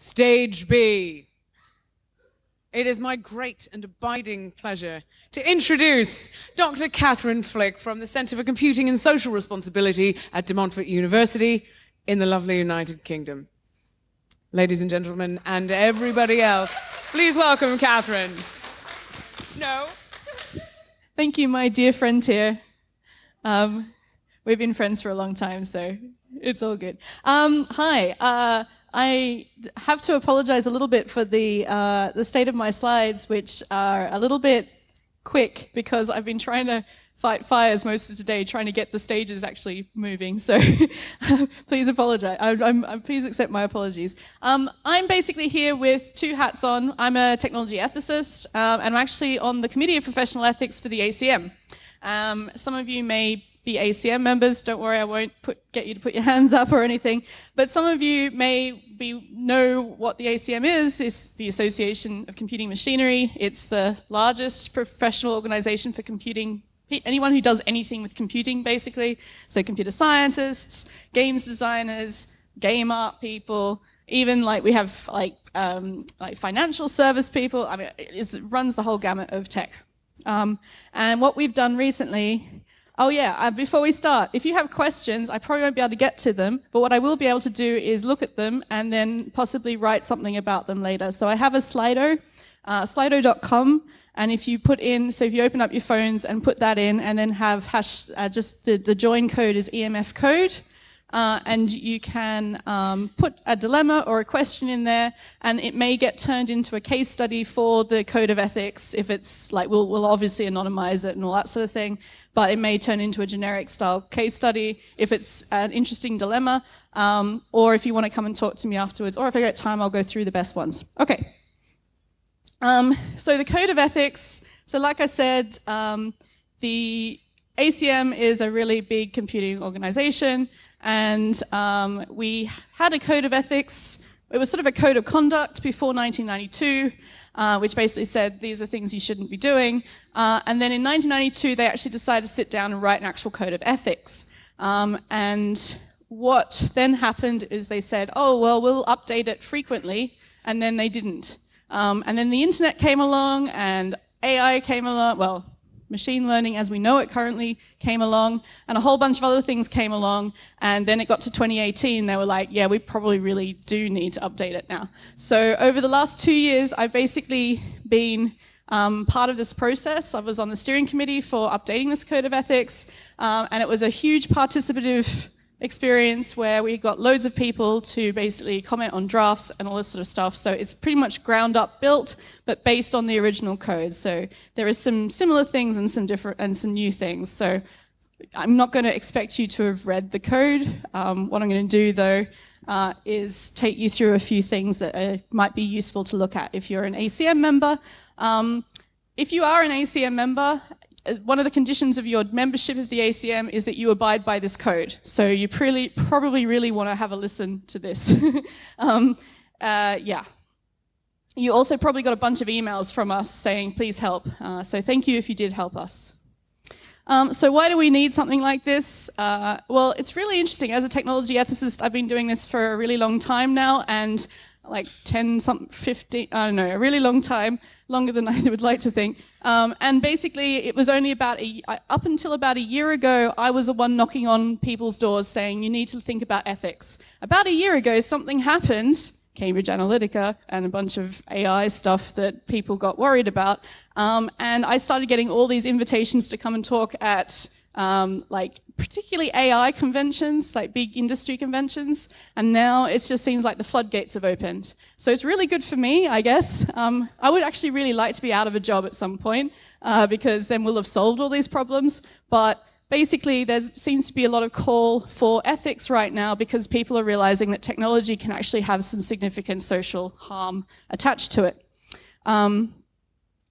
Stage B. It is my great and abiding pleasure to introduce Dr. Catherine Flick from the Centre for Computing and Social Responsibility at De Montfort University in the lovely United Kingdom. Ladies and gentlemen, and everybody else, please welcome Catherine. No. Thank you, my dear friend here. Um, we've been friends for a long time, so it's all good. Um, hi. Uh, I have to apologize a little bit for the, uh, the state of my slides, which are a little bit quick because I've been trying to fight fires most of today, trying to get the stages actually moving. So please apologize. I, I'm, I'm, please accept my apologies. Um, I'm basically here with two hats on. I'm a technology ethicist, um, and I'm actually on the Committee of Professional Ethics for the ACM. Um, some of you may be ACM members. Don't worry, I won't put, get you to put your hands up or anything. But some of you may be, know what the ACM is. It's the Association of Computing Machinery. It's the largest professional organization for computing anyone who does anything with computing, basically. So computer scientists, games designers, game art people, even like we have like um, like financial service people. I mean, it runs the whole gamut of tech. Um, and what we've done recently Oh yeah, uh, before we start, if you have questions, I probably won't be able to get to them, but what I will be able to do is look at them and then possibly write something about them later. So I have a Slido, uh, slido.com, and if you put in, so if you open up your phones and put that in and then have hash, uh, just the, the join code is EMF code, uh, and you can um, put a dilemma or a question in there and it may get turned into a case study for the code of ethics if it's like we'll, we'll obviously anonymize it and all that sort of thing but it may turn into a generic style case study if it's an interesting dilemma, um, or if you want to come and talk to me afterwards, or if I get time, I'll go through the best ones. Okay. Um, so the code of ethics, so like I said, um, the ACM is a really big computing organization, and um, we had a code of ethics. It was sort of a code of conduct before 1992, uh, which basically said these are things you shouldn't be doing. Uh, and then in 1992, they actually decided to sit down and write an actual code of ethics. Um, and what then happened is they said, oh, well, we'll update it frequently, and then they didn't. Um, and then the internet came along, and AI came along, well, machine learning as we know it currently came along, and a whole bunch of other things came along, and then it got to 2018, they were like, yeah, we probably really do need to update it now. So over the last two years, I've basically been um, part of this process. I was on the steering committee for updating this code of ethics, um, and it was a huge participative experience where we got loads of people to basically comment on drafts and all this sort of stuff. So it's pretty much ground up built, but based on the original code. So there is some similar things and some different and some new things. So I'm not going to expect you to have read the code. Um, what I'm going to do though uh, is take you through a few things that are, might be useful to look at if you're an ACM member. Um, if you are an ACM member uh, one of the conditions of your membership of the ACM is that you abide by this code. So you probably, probably really want to have a listen to this. um, uh, yeah. You also probably got a bunch of emails from us saying, please help. Uh, so thank you if you did help us. Um, so why do we need something like this? Uh, well, it's really interesting. As a technology ethicist, I've been doing this for a really long time now, and like 10, something, 15, I don't know, a really long time, longer than I would like to think. Um, and basically, it was only about a, up until about a year ago, I was the one knocking on people's doors saying, you need to think about ethics. About a year ago, something happened, Cambridge Analytica and a bunch of AI stuff that people got worried about. Um, and I started getting all these invitations to come and talk at um, like particularly AI conventions, like big industry conventions, and now it just seems like the floodgates have opened. So it's really good for me, I guess. Um, I would actually really like to be out of a job at some point, uh, because then we'll have solved all these problems, but basically there seems to be a lot of call for ethics right now because people are realizing that technology can actually have some significant social harm attached to it. Um,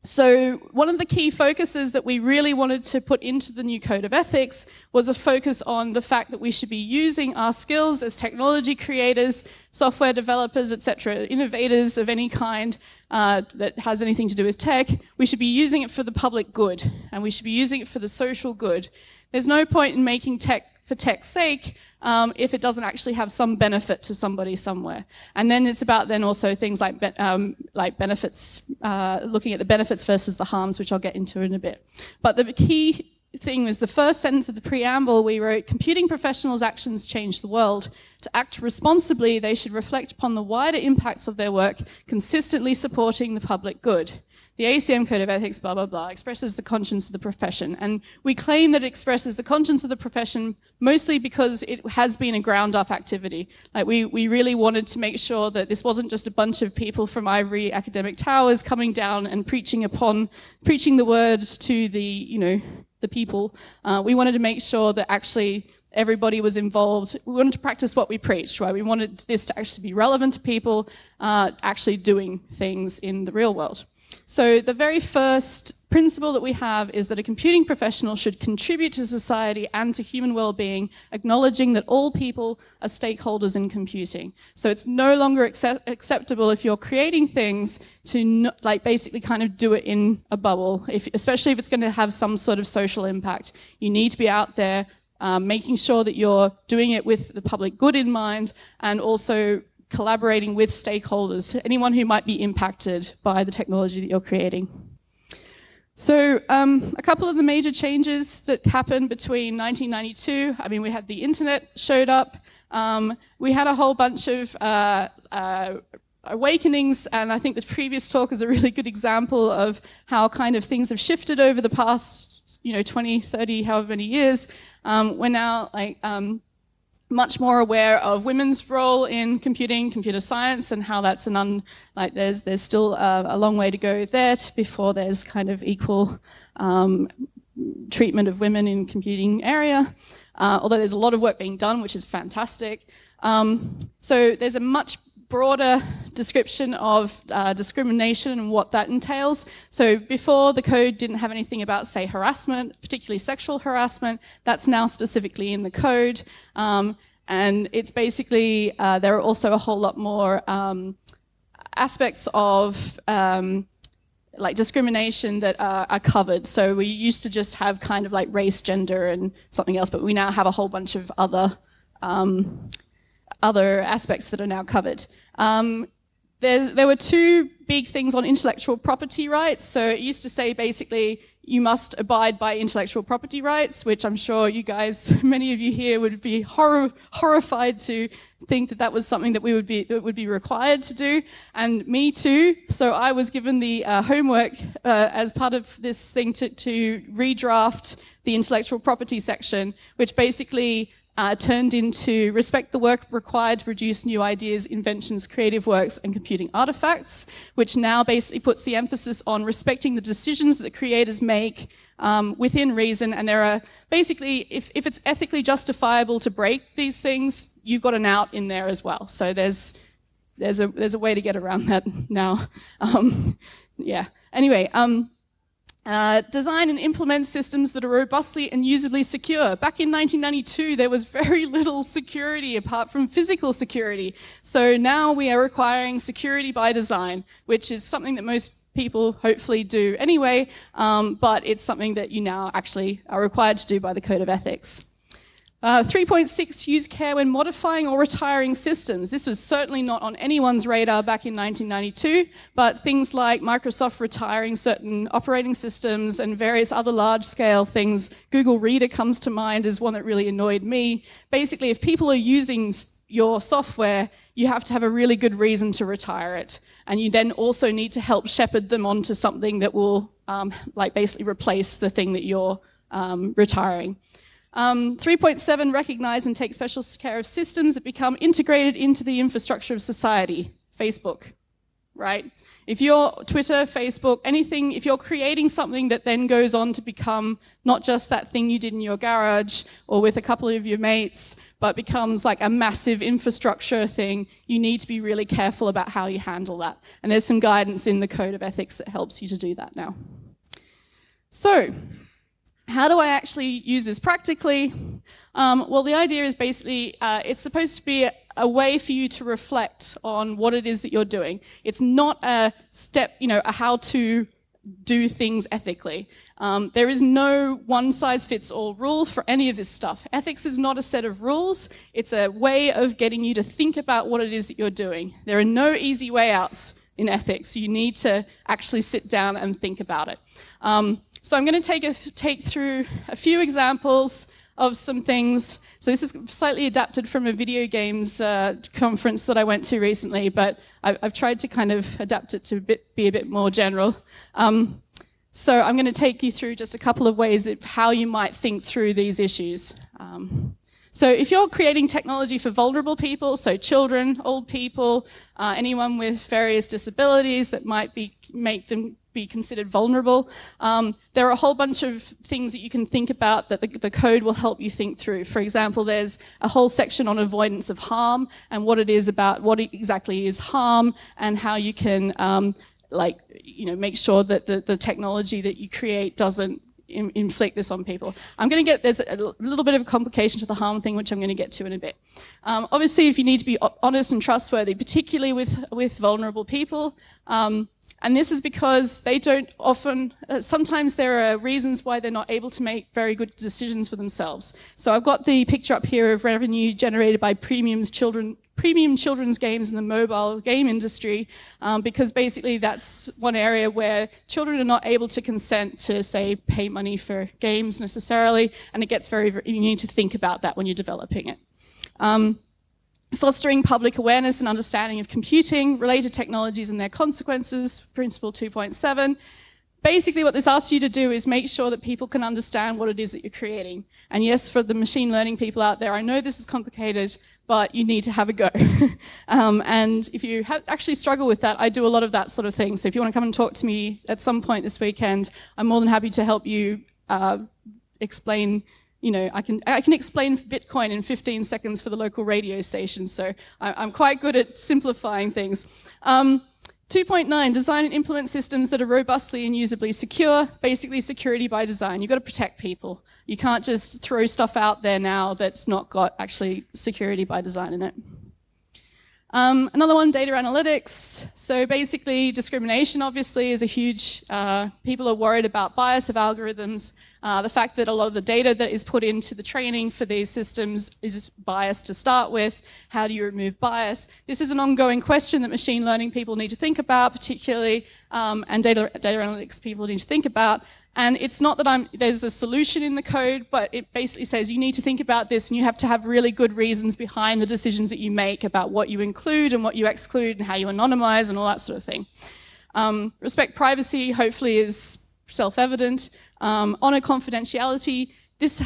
so one of the key focuses that we really wanted to put into the new code of ethics was a focus on the fact that we should be using our skills as technology creators, software developers, etc., innovators of any kind uh, that has anything to do with tech, we should be using it for the public good and we should be using it for the social good. There's no point in making tech for tech's sake um, if it doesn't actually have some benefit to somebody somewhere. And then it's about then also things like, be um, like benefits, uh, looking at the benefits versus the harms, which I'll get into in a bit. But the key thing was the first sentence of the preamble we wrote, computing professionals' actions change the world. To act responsibly, they should reflect upon the wider impacts of their work, consistently supporting the public good. The ACM Code of Ethics, blah, blah, blah, expresses the conscience of the profession. And we claim that it expresses the conscience of the profession mostly because it has been a ground up activity. Like we, we really wanted to make sure that this wasn't just a bunch of people from ivory academic towers coming down and preaching upon, preaching the words to the, you know, the people. Uh, we wanted to make sure that actually everybody was involved. We wanted to practice what we preached, right? We wanted this to actually be relevant to people uh, actually doing things in the real world. So the very first principle that we have is that a computing professional should contribute to society and to human well-being, acknowledging that all people are stakeholders in computing. So it's no longer accept acceptable if you're creating things to not, like basically kind of do it in a bubble, if, especially if it's going to have some sort of social impact. You need to be out there um, making sure that you're doing it with the public good in mind and also collaborating with stakeholders, anyone who might be impacted by the technology that you're creating. So um, a couple of the major changes that happened between 1992, I mean, we had the internet showed up, um, we had a whole bunch of uh, uh, awakenings, and I think the previous talk is a really good example of how kind of things have shifted over the past, you know, 20, 30, however many years. Um, we're now like um, much more aware of women's role in computing, computer science, and how that's an un, like there's, there's still a, a long way to go there before there's kind of equal um, treatment of women in computing area. Uh, although there's a lot of work being done, which is fantastic. Um, so there's a much broader description of uh, discrimination and what that entails. So before the code didn't have anything about, say, harassment, particularly sexual harassment. That's now specifically in the code. Um, and it's basically, uh, there are also a whole lot more um, aspects of um, like discrimination that are, are, covered. So we used to just have kind of like race, gender, and something else, but we now have a whole bunch of other um, other aspects that are now covered. Um, there were two big things on intellectual property rights. So it used to say basically you must abide by intellectual property rights, which I'm sure you guys, many of you here would be horrified to think that that was something that we would be, that would be required to do. And me too. So I was given the uh, homework uh, as part of this thing to, to redraft the intellectual property section, which basically uh, turned into respect the work required to produce new ideas, inventions, creative works, and computing artifacts, which now basically puts the emphasis on respecting the decisions that creators make um, within reason. And there are basically, if, if it's ethically justifiable to break these things, you've got an out in there as well. So there's, there's, a, there's a way to get around that now. Um, yeah. Anyway, um, uh, design and implement systems that are robustly and usably secure. Back in 1992, there was very little security apart from physical security. So now we are requiring security by design, which is something that most people hopefully do anyway, um, but it's something that you now actually are required to do by the Code of Ethics. Uh, 3.6, use care when modifying or retiring systems. This was certainly not on anyone's radar back in 1992, but things like Microsoft retiring certain operating systems and various other large-scale things, Google Reader comes to mind as one that really annoyed me. Basically, if people are using your software, you have to have a really good reason to retire it. And you then also need to help shepherd them onto something that will um, like basically replace the thing that you're um, retiring. Um, 3.7, recognize and take special care of systems that become integrated into the infrastructure of society. Facebook, right? If you're Twitter, Facebook, anything, if you're creating something that then goes on to become not just that thing you did in your garage or with a couple of your mates, but becomes like a massive infrastructure thing, you need to be really careful about how you handle that. And there's some guidance in the code of ethics that helps you to do that now. So, how do I actually use this practically? Um, well, the idea is basically uh, it's supposed to be a, a, way for you to reflect on what it is that you're doing. It's not a step, you know, a how-to do things ethically. Um, there is no one size fits all rule for any of this stuff. Ethics is not a set of rules, it's a way of getting you to think about what it is that you're doing. There are no easy way outs in ethics. You need to actually sit down and think about it. Um, so I'm going to take, a, take through a few examples of some things. So this is slightly adapted from a video games uh, conference that I went to recently, but I've, I've, tried to kind of adapt it to a bit, be a bit more general. Um, so I'm going to take you through just a couple of ways of how you might think through these issues. Um, so if you're creating technology for vulnerable people, so children, old people, uh, anyone with various disabilities that might be make them be considered vulnerable. Um, there are a whole bunch of things that you can think about that the, the, code will help you think through. For example, there's a whole section on avoidance of harm and what it is about, what exactly is harm and how you can um, like, you know, make sure that the, the technology that you create doesn't in, inflict this on people. I'm going to get, there's a little bit of a complication to the harm thing, which I'm going to get to in a bit. Um, obviously, if you need to be honest and trustworthy, particularly with, with vulnerable people, um, and this is because they don't often, uh, sometimes there are reasons why they're not able to make very good decisions for themselves. So I've got the picture up here of revenue generated by premiums children, premium children's games in the mobile game industry, um, because basically that's one area where children are not able to consent to, say, pay money for games necessarily, and it gets very, very you need to think about that when you're developing it. Um, fostering public awareness and understanding of computing, related technologies and their consequences, Principle 2.7. Basically what this asks you to do is make sure that people can understand what it is that you're creating. And yes, for the machine learning people out there, I know this is complicated, but you need to have a go. um, and if you actually struggle with that, I do a lot of that sort of thing. So if you want to come and talk to me at some point this weekend, I'm more than happy to help you uh, explain you know, I can, I can explain Bitcoin in 15 seconds for the local radio station, so I, am quite good at simplifying things. Um, 2.9, design and implement systems that are robustly and usably secure, basically security by design. You've got to protect people. You can't just throw stuff out there now that's not got actually security by design in it. Um, another one, data analytics. So basically discrimination obviously is a huge, uh, people are worried about bias of algorithms uh, the fact that a lot of the data that is put into the training for these systems is biased to start with. How do you remove bias? This is an ongoing question that machine learning people need to think about, particularly, um, and data, data analytics people need to think about. And it's not that I'm, there's a solution in the code, but it basically says you need to think about this and you have to have really good reasons behind the decisions that you make about what you include and what you exclude and how you anonymize and all that sort of thing. Um, respect privacy, hopefully, is self-evident. Um, honor confidentiality. This,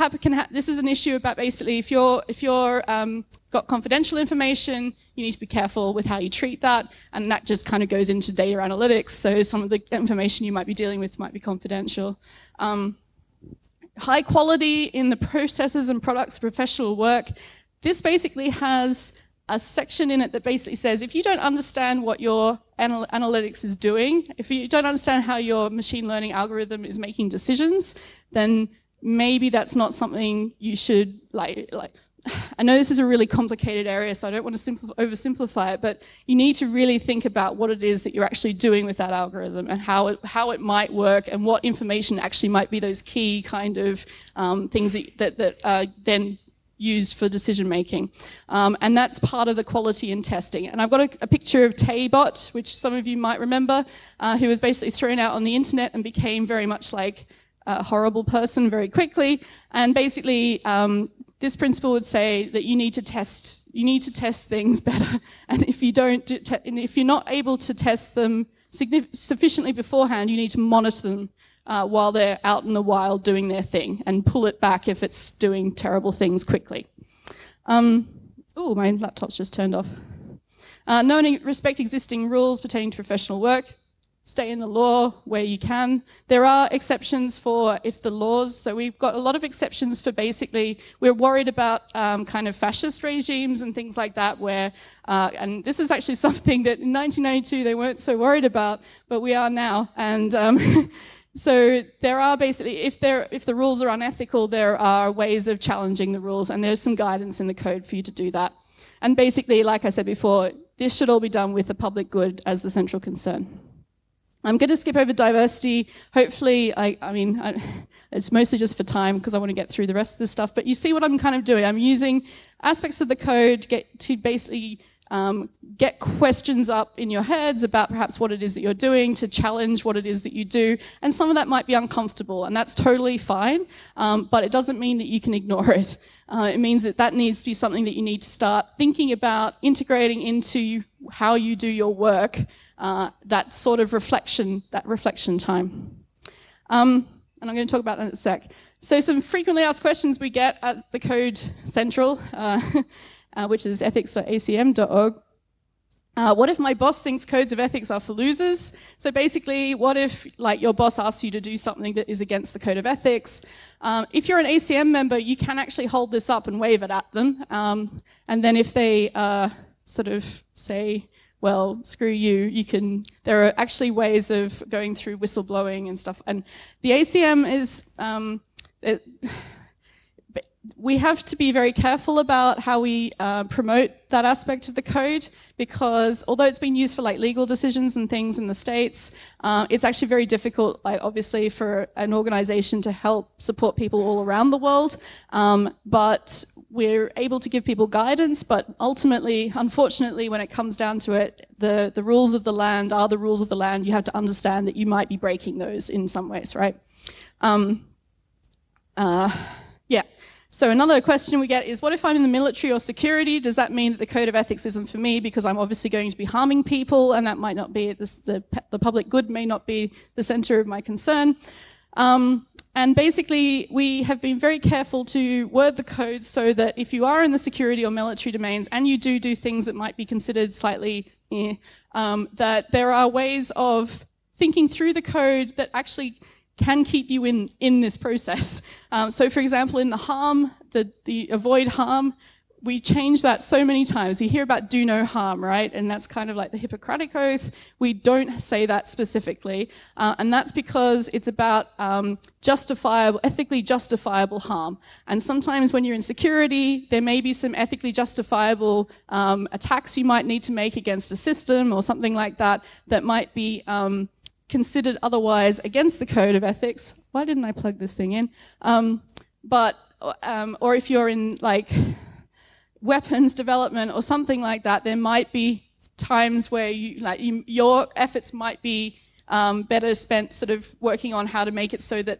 this is an issue about basically if you're if you're um, got confidential information, you need to be careful with how you treat that, and that just kind of goes into data analytics. So some of the information you might be dealing with might be confidential. Um, high quality in the processes and products of professional work. This basically has a section in it that basically says if you don't understand what your anal analytics is doing, if you don't understand how your machine learning algorithm is making decisions, then maybe that's not something you should like like I know this is a really complicated area, so I don't want to oversimplify it, but you need to really think about what it is that you're actually doing with that algorithm and how it, how it might work and what information actually might be those key kind of um, things that, that, that uh, then used for decision making. Um, and that's part of the quality in testing. And I've got a, a picture of Taybot, which some of you might remember, uh, who was basically thrown out on the internet and became very much like a horrible person very quickly. And basically, um, this principle would say that you need to test you need to test things better. And if you don't, do if you're not able to test them sufficiently beforehand, you need to monitor them uh, while they're out in the wild doing their thing and pull it back if it's doing terrible things quickly. Um, oh, my laptop's just turned off. Uh, and respect existing rules pertaining to professional work. Stay in the law where you can. There are exceptions for if the laws, so we've got a lot of exceptions for basically, we're worried about um, kind of fascist regimes and things like that where, uh, and this is actually something that in 1992 they weren't so worried about, but we are now. And um, So there are basically, if, there, if the rules are unethical, there are ways of challenging the rules and there's some guidance in the code for you to do that. And basically, like I said before, this should all be done with the public good as the central concern. I'm going to skip over diversity. Hopefully, I, I mean, I, it's mostly just for time because I want to get through the rest of this stuff. But you see what I'm kind of doing. I'm using aspects of the code get to basically um, get questions up in your heads about perhaps what it is that you're doing, to challenge what it is that you do. And some of that might be uncomfortable, and that's totally fine, um, but it doesn't mean that you can ignore it. Uh, it means that that needs to be something that you need to start thinking about, integrating into how you do your work, uh, that sort of reflection, that reflection time. Um, and I'm going to talk about that in a sec. So some frequently asked questions we get at the Code Central. Uh, uh, which is ethics.acm.org. Uh, what if my boss thinks codes of ethics are for losers? So basically, what if like your boss asks you to do something that is against the code of ethics? Um, if you're an ACM member, you can actually hold this up and wave it at them. Um, and then if they uh, sort of say, well, screw you, you can, there are actually ways of going through whistleblowing and stuff. And the ACM is, um, it, we have to be very careful about how we uh, promote that aspect of the code because although it's been used for like legal decisions and things in the States, uh, it's actually very difficult, like obviously for an organization to help support people all around the world. Um, but we're able to give people guidance, but ultimately, unfortunately, when it comes down to it, the, the rules of the land are the rules of the land. You have to understand that you might be breaking those in some ways, right? Um, uh. So another question we get is, what if I'm in the military or security? Does that mean that the code of ethics isn't for me because I'm obviously going to be harming people and that might not be, this, the, the public good may not be the center of my concern? Um, and basically, we have been very careful to word the code so that if you are in the security or military domains and you do do things that might be considered slightly, eh, um, that there are ways of thinking through the code that actually can keep you in, in this process. Um, so for example, in the harm, the, the avoid harm, we change that so many times. You hear about do no harm, right? And that's kind of like the Hippocratic Oath. We don't say that specifically. Uh, and that's because it's about um, justifiable, ethically justifiable harm. And sometimes when you're in security, there may be some ethically justifiable um, attacks you might need to make against a system or something like that that might be um, considered otherwise against the code of ethics. Why didn't I plug this thing in? Um, but, um, or if you're in like weapons development or something like that, there might be times where you, like you, your efforts might be um, better spent sort of working on how to make it so that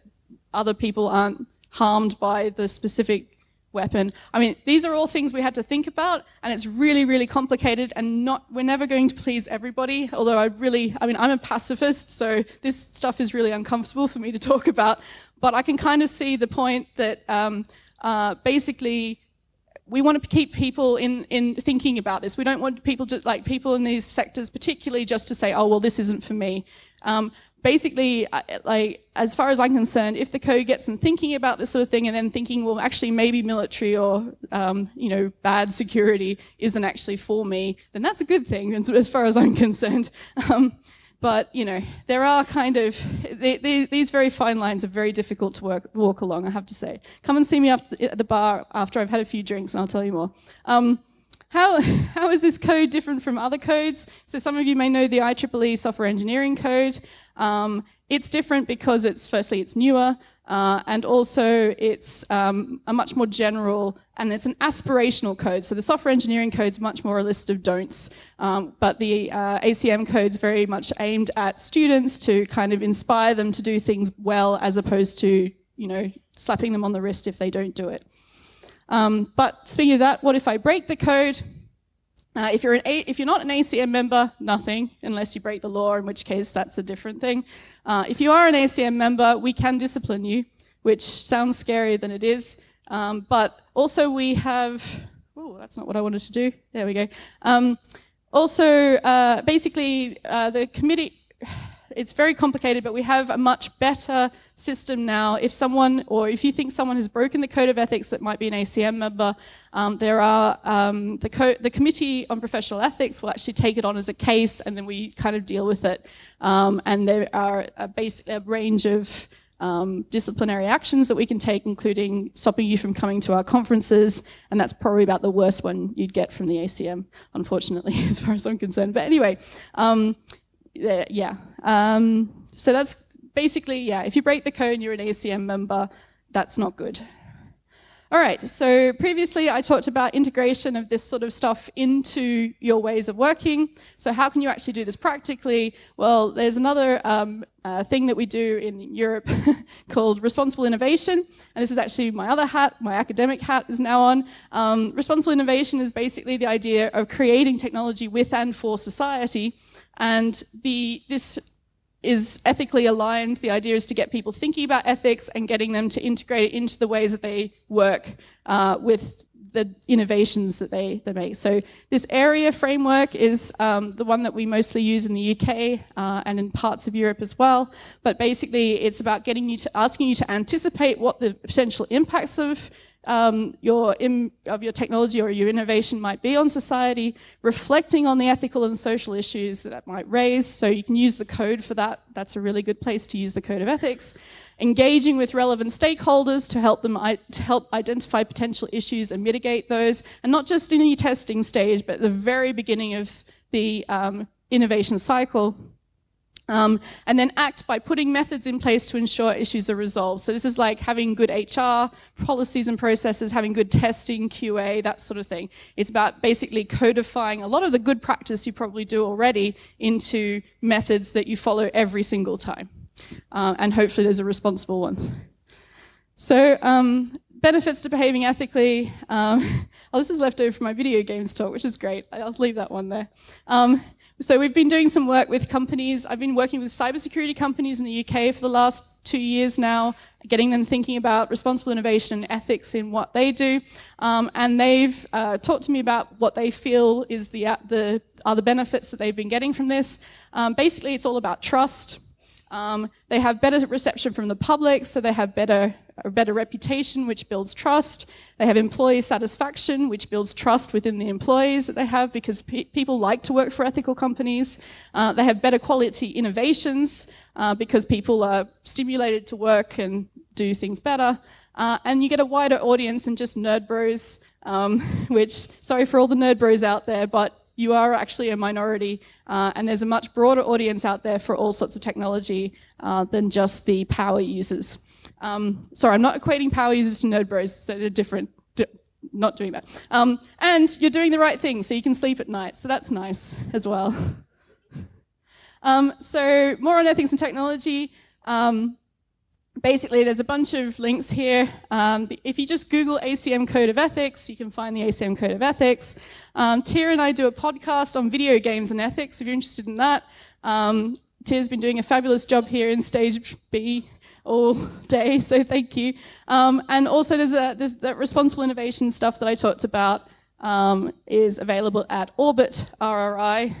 other people aren't harmed by the specific weapon. I mean, these are all things we had to think about, and it's really, really complicated, and not we're never going to please everybody, although I really, I mean, I'm a pacifist, so this stuff is really uncomfortable for me to talk about, but I can kind of see the point that um, uh, basically we want to keep people in, in thinking about this. We don't want people to, like people in these sectors particularly just to say, oh, well, this isn't for me. Um, basically, like as far as I'm concerned, if the code gets them thinking about this sort of thing and then thinking, well, actually maybe military or um, you know bad security isn't actually for me, then that's a good thing as far as I'm concerned. Um, but you know, there are kind of they, they, these very fine lines are very difficult to work, walk along. I have to say. Come and see me at the bar after I've had a few drinks, and I'll tell you more. Um, how, how is this code different from other codes? So some of you may know the IEEE software engineering code. Um, it's different because it's firstly it's newer uh, and also it's um, a much more general and it's an aspirational code. So the software engineering code is much more a list of don'ts, um, but the uh, ACM code is very much aimed at students to kind of inspire them to do things well as opposed to you know slapping them on the wrist if they don't do it. Um, but speaking of that, what if I break the code? Uh, if, you're a if you're not an ACM member, nothing, unless you break the law, in which case that's a different thing. Uh, if you are an ACM member, we can discipline you, which sounds scarier than it is. Um, but also we have, oh, that's not what I wanted to do. There we go. Um, also, uh, basically, uh, the committee, it's very complicated, but we have a much better system now. If someone, or if you think someone has broken the code of ethics that might be an ACM member, um, there are, um, the, the Committee on Professional Ethics will actually take it on as a case and then we kind of deal with it. Um, and there are a, a range of um, disciplinary actions that we can take, including stopping you from coming to our conferences, and that's probably about the worst one you'd get from the ACM, unfortunately, as far as I'm concerned. But anyway, um, yeah, Um, so that's basically, yeah, if you break the code you're an ACM member, that's not good. All right, so previously I talked about integration of this sort of stuff into your ways of working. So how can you actually do this practically? Well, there's another um, uh, thing that we do in Europe called responsible innovation. And this is actually my other hat, my academic hat is now on. Um, responsible innovation is basically the idea of creating technology with and for society. And the, this is ethically aligned. The idea is to get people thinking about ethics and getting them to integrate it into the ways that they work uh, with the innovations that they, they make. So this AREA framework is um, the one that we mostly use in the UK uh, and in parts of Europe as well. But basically it's about getting you to, asking you to anticipate what the potential impacts of um, your of your technology or your innovation might be on society, reflecting on the ethical and social issues that that might raise. So you can use the code for that. That's a really good place to use the code of ethics. Engaging with relevant stakeholders to help them to help identify potential issues and mitigate those, and not just in your testing stage, but the very beginning of the um, innovation cycle. Um, and then act by putting methods in place to ensure issues are resolved. So this is like having good HR policies and processes, having good testing, QA, that sort of thing. It's about basically codifying a lot of the good practice you probably do already into methods that you follow every single time. Uh, and hopefully those are responsible ones. So um, benefits to behaving ethically. Um, oh, this is left over from my video games talk, which is great. I'll leave that one there. So we've been doing some work with companies. I've been working with cybersecurity companies in the UK for the last two years now, getting them thinking about responsible innovation and ethics in what they do. Um, and they've uh, talked to me about what they feel is the, uh, the other benefits that they've been getting from this. Um, basically, it's all about trust. Um, they have better reception from the public, so they have better a better reputation, which builds trust. They have employee satisfaction, which builds trust within the employees that they have because pe people like to work for ethical companies. Uh, they have better quality innovations uh, because people are stimulated to work and do things better. Uh, and you get a wider audience than just nerd bros, um, which, sorry for all the nerd bros out there, but you are actually a minority uh, and there's a much broader audience out there for all sorts of technology uh, than just the power users. Um, sorry, I'm not equating power users to nerd bros, so they're different. not doing that. Um, and you're doing the right thing, so you can sleep at night, so that's nice as well. um, so more on ethics and technology. Um, basically, there's a bunch of links here. Um, if you just Google ACM Code of Ethics, you can find the ACM Code of Ethics. Um, Tia and I do a podcast on video games and ethics, if you're interested in that. Um, Tia's been doing a fabulous job here in stage B all day, so thank you. Um, and also there's, a, there's that responsible innovation stuff that I talked about um, is available at Orbit RRI,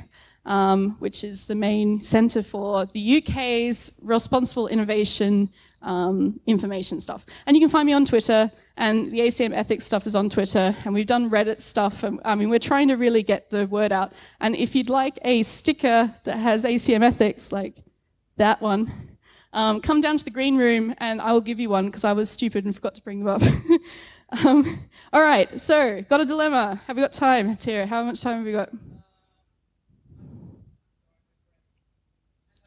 um, which is the main centre for the UK's responsible innovation um, information stuff. And you can find me on Twitter, and the ACM ethics stuff is on Twitter, and we've done Reddit stuff. And, I mean, we're trying to really get the word out. And if you'd like a sticker that has ACM ethics, like that one, um, come down to the green room and I will give you one because I was stupid and forgot to bring them up. um, all right, so got a dilemma. Have we got time, Tira? How much time have we got?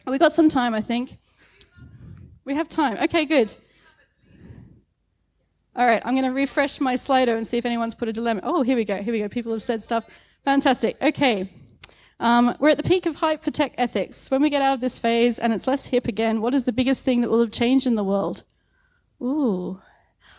We got some time, I think. We have time. Okay, good. All right, I'm going to refresh my Slido and see if anyone's put a dilemma. Oh, here we go. Here we go. People have said stuff. Fantastic. Okay. Um, we're at the peak of hype for tech ethics. When we get out of this phase and it's less hip again, what is the biggest thing that will have changed in the world? Ooh.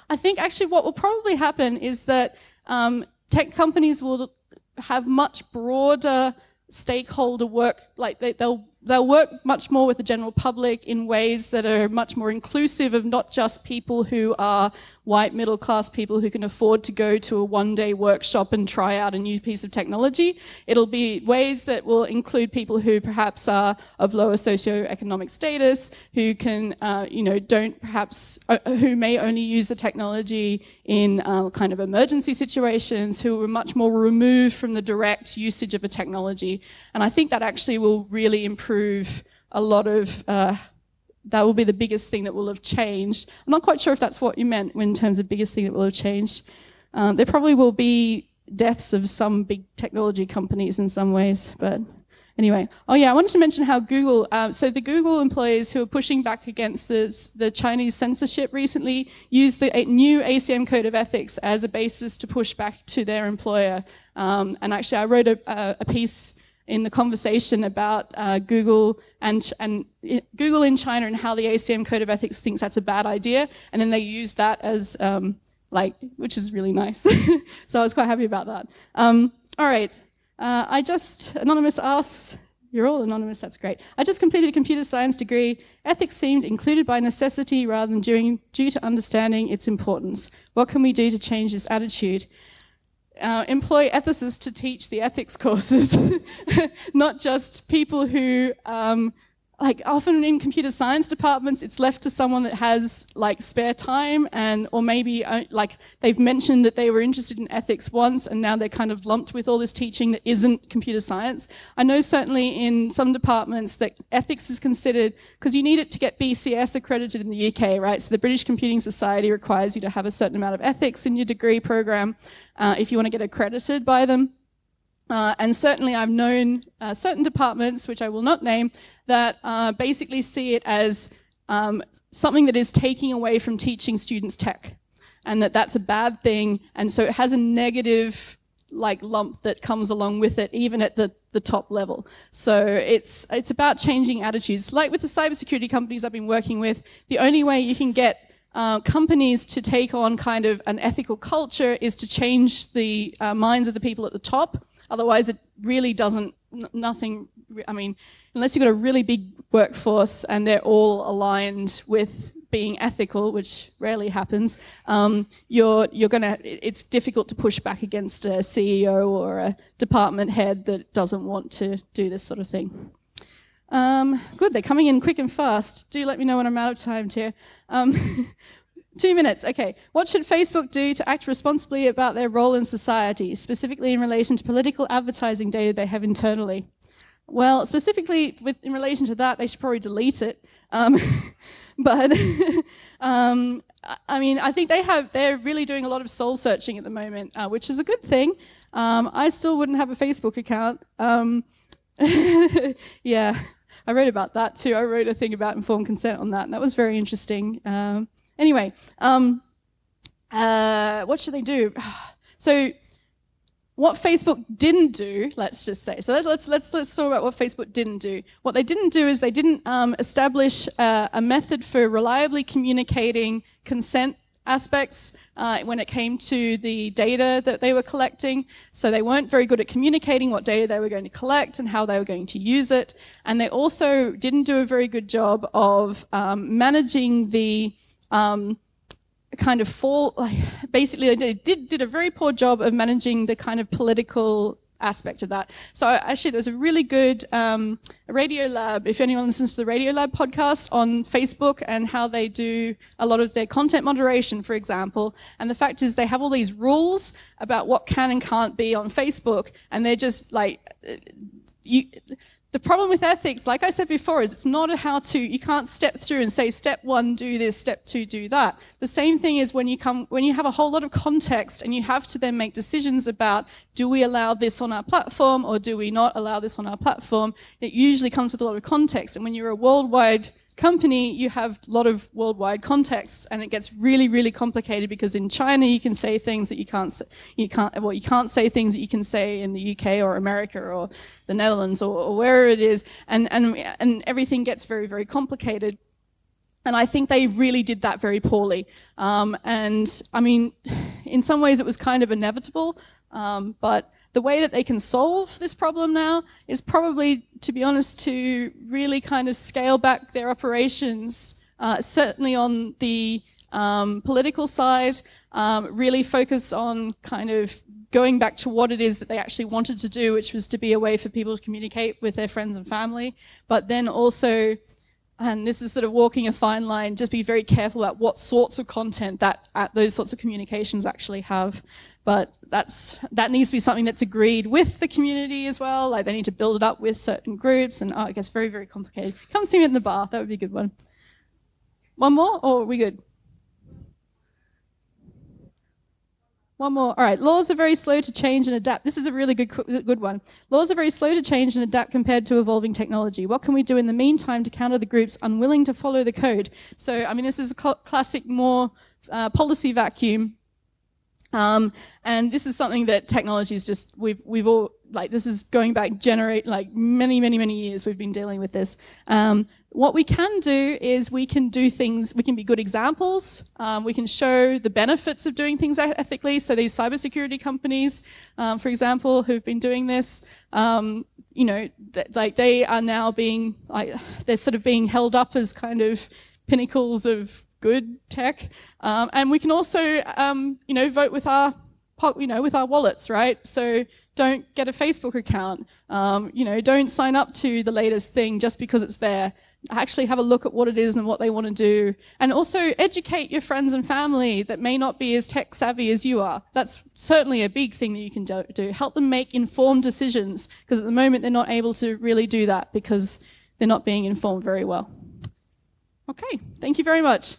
I think actually what will probably happen is that um, tech companies will have much broader stakeholder work, like they, will they'll work much more with the general public in ways that are much more inclusive of not just people who are white middle class people who can afford to go to a one day workshop and try out a new piece of technology. It'll be ways that will include people who perhaps are of lower socioeconomic status, who can, uh, you know, don't perhaps, uh, who may only use the technology in uh, kind of emergency situations, who are much more removed from the direct usage of a technology. And I think that actually will really improve a lot of uh, that will be the biggest thing that will have changed. I'm not quite sure if that's what you meant in terms of biggest thing that will have changed. Um, there probably will be deaths of some big technology companies in some ways, but Anyway, oh yeah, I wanted to mention how Google, uh, so the Google employees who are pushing back against the, the Chinese censorship recently used the new ACM Code of Ethics as a basis to push back to their employer. Um, and actually, I wrote a, a, piece in the conversation about uh, Google and, and Google in China and how the ACM Code of Ethics thinks that's a bad idea. And then they used that as um, like, which is really nice. so I was quite happy about that. Um, all right. Uh, I just, Anonymous asks, you're all anonymous, that's great. I just completed a computer science degree. Ethics seemed included by necessity rather than due, due to understanding its importance. What can we do to change this attitude? Uh, employ ethicists to teach the ethics courses, not just people who um, like often in computer science departments, it's left to someone that has like spare time and, or maybe uh, like they've mentioned that they were interested in ethics once and now they're kind of lumped with all this teaching that isn't computer science. I know certainly in some departments that ethics is considered, because you need it to get BCS accredited in the UK, right? So the British Computing Society requires you to have a certain amount of ethics in your degree program uh, if you want to get accredited by them. Uh, and certainly I've known uh, certain departments, which I will not name, that uh, basically see it as um, something that is taking away from teaching students tech and that that's a bad thing. And so it has a negative like lump that comes along with it, even at the, the top level. So it's, it's about changing attitudes. Like with the cybersecurity companies I've been working with, the only way you can get uh, companies to take on kind of an ethical culture is to change the uh, minds of the people at the top. Otherwise, it really doesn't, nothing, I mean, unless you've got a really big workforce and they're all aligned with being ethical, which rarely happens, um, you're, you're gonna, it's difficult to push back against a CEO or a department head that doesn't want to do this sort of thing. Um, good, they're coming in quick and fast. Do let me know when I'm out of time, here. Um, Two minutes, okay. What should Facebook do to act responsibly about their role in society, specifically in relation to political advertising data they have internally? Well, specifically with, in relation to that, they should probably delete it. Um, but um, I mean, I think they have, they're really doing a lot of soul searching at the moment, uh, which is a good thing. Um, I still wouldn't have a Facebook account. Um, yeah, I wrote about that too. I wrote a thing about informed consent on that, and that was very interesting. Um, Anyway, um, uh, what should they do? So what Facebook didn't do, let's just say, so let's, let's, let's, talk about what Facebook didn't do. What they didn't do is they didn't um, establish uh, a method for reliably communicating consent aspects uh, when it came to the data that they were collecting. So they weren't very good at communicating what data they were going to collect and how they were going to use it. And they also didn't do a very good job of um, managing the um, kind of fall, like, basically they did, did a very poor job of managing the kind of political aspect of that. So actually there was a really good um, Radiolab, if anyone listens to the Radiolab podcast on Facebook and how they do a lot of their content moderation, for example. And the fact is they have all these rules about what can and can't be on Facebook and they're just like, uh, you, the problem with ethics, like I said before, is it's not a how-to. You can't step through and say, step one, do this, step two, do that. The same thing is when you come, when you have a whole lot of context and you have to then make decisions about, do we allow this on our platform or do we not allow this on our platform? It usually comes with a lot of context. And when you're a worldwide company, you have a lot of worldwide contexts, and it gets really, really complicated because in China you can say things that you can't, say, you can't, well, you can't say things that you can say in the UK or America or the Netherlands or, or wherever it is, and and and everything gets very, very complicated. And I think they really did that very poorly. Um, and I mean, in some ways it was kind of inevitable, um, but the way that they can solve this problem now is probably, to be honest, to really kind of scale back their operations, uh, certainly on the um, political side, um, really focus on kind of going back to what it is that they actually wanted to do, which was to be a way for people to communicate with their friends and family, but then also and this is sort of walking a fine line, just be very careful about what sorts of content that those sorts of communications actually have. But that's that needs to be something that's agreed with the community as well. Like they need to build it up with certain groups, and oh, it gets very, very complicated. Come see me in the bar. That would be a good one. One more, or are we good? One Moor. All right. Laws are very slow to change and adapt. This is a really good, good one. Laws are very slow to change and adapt compared to evolving technology. What can we do in the meantime to counter the groups unwilling to follow the code? So, I mean, this is a cl classic more uh, policy vacuum. Um, and this is something that technology is just, we've, we've all, like, this is going back generate, like, many, many, many years we've been dealing with this. Um, what we can do is we can do things, we can be good examples, um, we can show the benefits of doing things ethically. So these cybersecurity companies, um, for example, who've been doing this, um, you know, like they are now being, like, they're sort of being held up as kind of pinnacles of good tech. Um, and we can also, um, you know, vote with our, you know, with our wallets, right? So don't get a Facebook account. Um, you know, don't sign up to the latest thing just because it's there actually have a look at what it is and what they want to do. And also educate your friends and family that may not be as tech savvy as you are. That's certainly a big thing that you can do. Help them make informed decisions because at the moment they're not able to really do that because they're not being informed very well. Okay, thank you very much.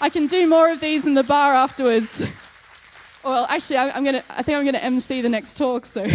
I can do more of these in the bar afterwards. well, actually, I, am gonna. I think I'm gonna MC the next talk. So.